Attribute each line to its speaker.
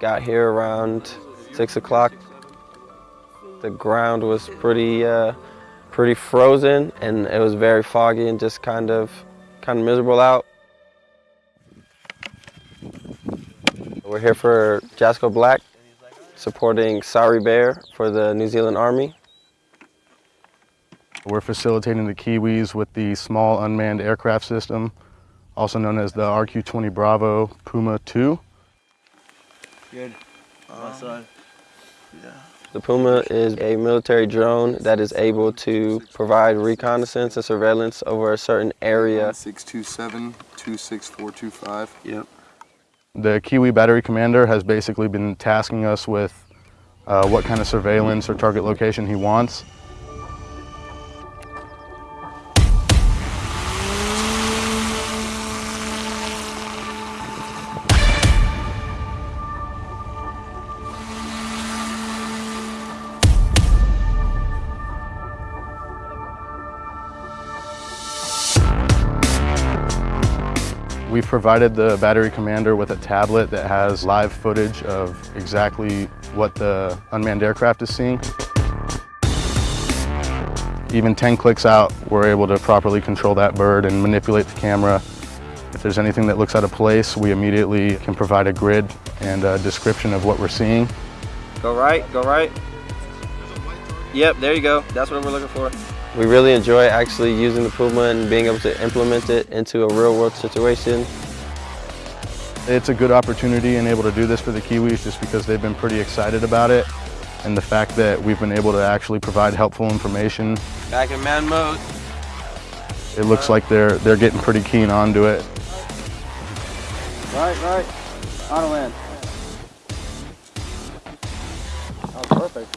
Speaker 1: got here around six o'clock. The ground was pretty, uh, pretty frozen and it was very foggy and just kind of, kind of miserable out. We're here for Jasco Black, supporting Sari Bear for the New Zealand Army.
Speaker 2: We're facilitating the Kiwis with the Small Unmanned Aircraft System, also known as the RQ-20 Bravo Puma 2.
Speaker 3: Good. Awesome. Yeah.
Speaker 1: The Puma is a military drone that is able to provide reconnaissance and surveillance over a certain area.
Speaker 4: 627 26425.
Speaker 3: Yep.
Speaker 2: The Kiwi Battery Commander has basically been tasking us with uh, what kind of surveillance or target location he wants. We've provided the battery commander with a tablet that has live footage of exactly what the unmanned aircraft is seeing. Even 10 clicks out, we're able to properly control that bird and manipulate the camera. If there's anything that looks out of place, we immediately can provide a grid and a description of what we're seeing.
Speaker 1: Go right, go right. Yep, there you go. That's what we're looking for. We really enjoy actually using the Puma and being able to implement it into a real world situation.
Speaker 2: It's a good opportunity and able to do this for the Kiwis just because they've been pretty excited about it. And the fact that we've been able to actually provide helpful information.
Speaker 1: Back in man mode.
Speaker 2: It looks like they're, they're getting pretty keen onto it.
Speaker 3: Right, right. Auto land. Oh, perfect.